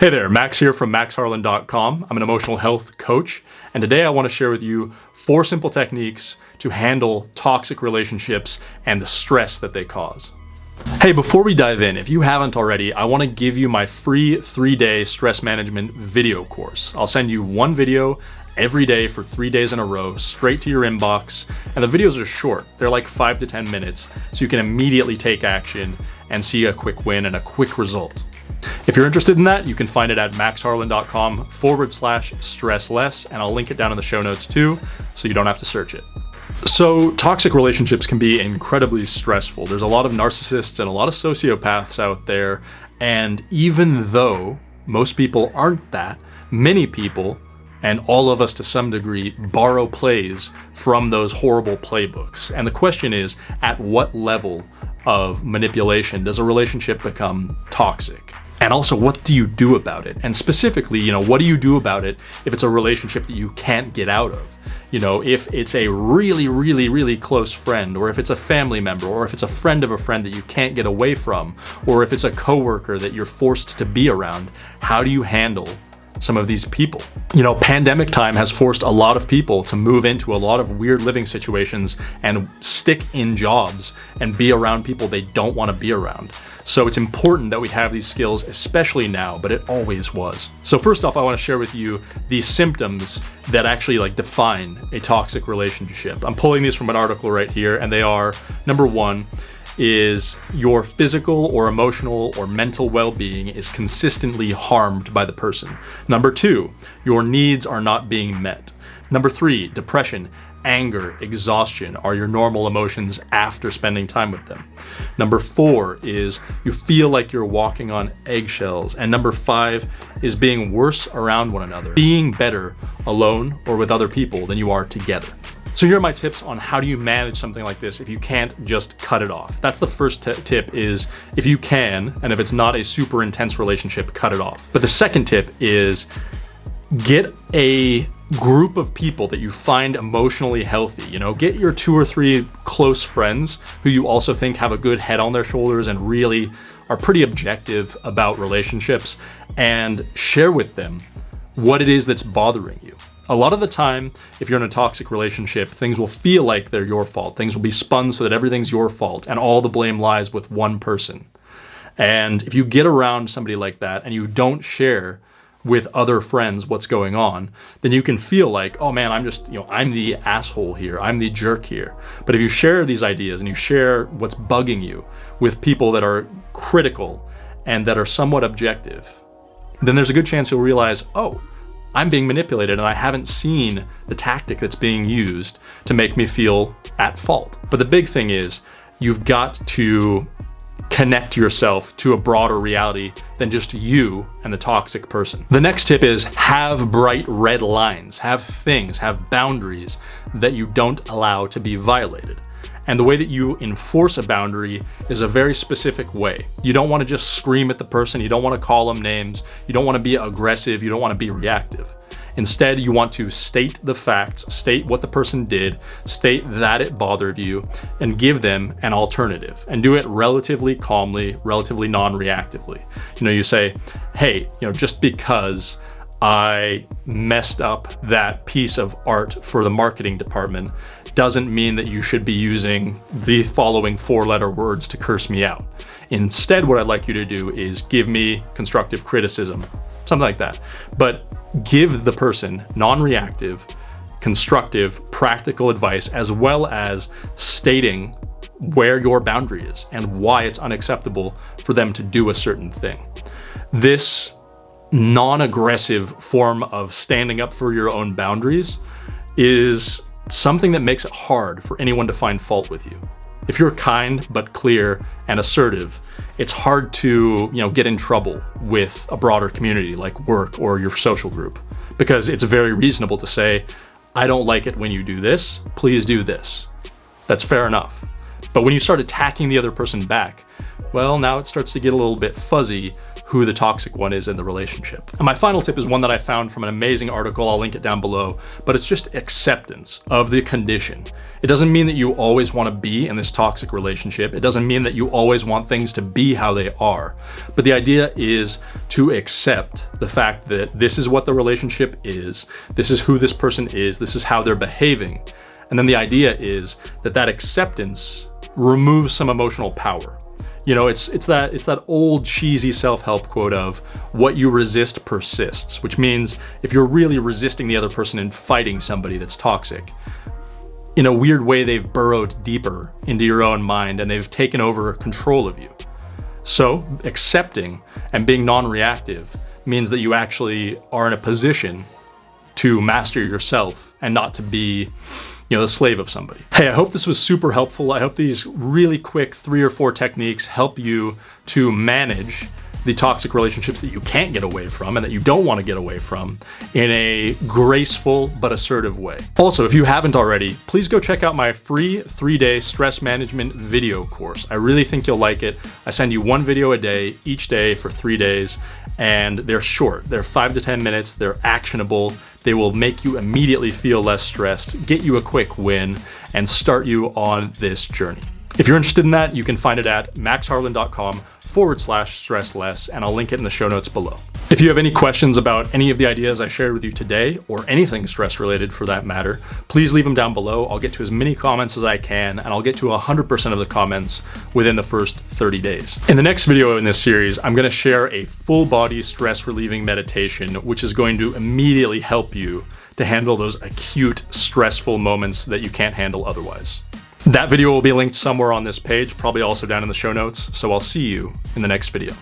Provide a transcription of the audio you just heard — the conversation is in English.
Hey there, Max here from maxharlan.com. I'm an emotional health coach, and today I want to share with you four simple techniques to handle toxic relationships and the stress that they cause. Hey, before we dive in, if you haven't already, I want to give you my free three-day stress management video course. I'll send you one video every day for three days in a row, straight to your inbox. And the videos are short. They're like five to 10 minutes, so you can immediately take action and see a quick win and a quick result. If you're interested in that, you can find it at maxharlan.com forward slash stress less, and I'll link it down in the show notes too, so you don't have to search it. So toxic relationships can be incredibly stressful. There's a lot of narcissists and a lot of sociopaths out there, and even though most people aren't that, many people and all of us to some degree borrow plays from those horrible playbooks. And the question is, at what level of manipulation does a relationship become toxic? And also, what do you do about it? And specifically, you know, what do you do about it if it's a relationship that you can't get out of? You know, if it's a really, really, really close friend, or if it's a family member, or if it's a friend of a friend that you can't get away from, or if it's a coworker that you're forced to be around, how do you handle some of these people. You know, pandemic time has forced a lot of people to move into a lot of weird living situations and stick in jobs and be around people they don't want to be around. So it's important that we have these skills, especially now, but it always was. So first off, I wanna share with you the symptoms that actually like define a toxic relationship. I'm pulling these from an article right here, and they are, number one, is your physical or emotional or mental well-being is consistently harmed by the person. Number two, your needs are not being met. Number three, depression anger, exhaustion are your normal emotions after spending time with them. Number four is you feel like you're walking on eggshells. And number five is being worse around one another, being better alone or with other people than you are together. So here are my tips on how do you manage something like this if you can't just cut it off. That's the first tip is if you can, and if it's not a super intense relationship, cut it off. But the second tip is get a group of people that you find emotionally healthy. You know, get your two or three close friends who you also think have a good head on their shoulders and really are pretty objective about relationships and share with them what it is that's bothering you. A lot of the time, if you're in a toxic relationship, things will feel like they're your fault. Things will be spun so that everything's your fault and all the blame lies with one person. And if you get around somebody like that and you don't share with other friends what's going on, then you can feel like, oh man, I'm just, you know, I'm the asshole here. I'm the jerk here. But if you share these ideas and you share what's bugging you with people that are critical and that are somewhat objective, then there's a good chance you'll realize, oh, I'm being manipulated and I haven't seen the tactic that's being used to make me feel at fault. But the big thing is you've got to connect yourself to a broader reality than just you and the toxic person. The next tip is have bright red lines, have things, have boundaries that you don't allow to be violated. And the way that you enforce a boundary is a very specific way. You don't want to just scream at the person. You don't want to call them names. You don't want to be aggressive. You don't want to be reactive. Instead, you want to state the facts, state what the person did, state that it bothered you, and give them an alternative. And do it relatively calmly, relatively non-reactively. You know, you say, hey, you know, just because I messed up that piece of art for the marketing department doesn't mean that you should be using the following four letter words to curse me out. Instead, what I'd like you to do is give me constructive criticism, something like that. But give the person non-reactive, constructive, practical advice, as well as stating where your boundary is and why it's unacceptable for them to do a certain thing. This non-aggressive form of standing up for your own boundaries is something that makes it hard for anyone to find fault with you. If you're kind but clear and assertive, it's hard to you know get in trouble with a broader community like work or your social group because it's very reasonable to say, I don't like it when you do this, please do this. That's fair enough. But when you start attacking the other person back, well, now it starts to get a little bit fuzzy who the toxic one is in the relationship. And my final tip is one that I found from an amazing article. I'll link it down below, but it's just acceptance of the condition. It doesn't mean that you always want to be in this toxic relationship. It doesn't mean that you always want things to be how they are. But the idea is to accept the fact that this is what the relationship is. This is who this person is. This is how they're behaving. And then the idea is that that acceptance removes some emotional power. You know, it's it's that it's that old cheesy self-help quote of what you resist persists, which means if you're really resisting the other person and fighting somebody that's toxic, in a weird way they've burrowed deeper into your own mind and they've taken over control of you. So, accepting and being non-reactive means that you actually are in a position to master yourself and not to be you know, the slave of somebody. Hey, I hope this was super helpful. I hope these really quick three or four techniques help you to manage the toxic relationships that you can't get away from and that you don't want to get away from in a graceful but assertive way. Also, if you haven't already, please go check out my free three-day stress management video course. I really think you'll like it. I send you one video a day, each day for three days, and they're short. They're five to 10 minutes, they're actionable, they will make you immediately feel less stressed, get you a quick win, and start you on this journey. If you're interested in that, you can find it at maxharlan.com forward slash stress less, and I'll link it in the show notes below. If you have any questions about any of the ideas I shared with you today, or anything stress related for that matter, please leave them down below. I'll get to as many comments as I can, and I'll get to 100% of the comments within the first 30 days. In the next video in this series, I'm gonna share a full body stress relieving meditation, which is going to immediately help you to handle those acute stressful moments that you can't handle otherwise. That video will be linked somewhere on this page, probably also down in the show notes, so I'll see you in the next video.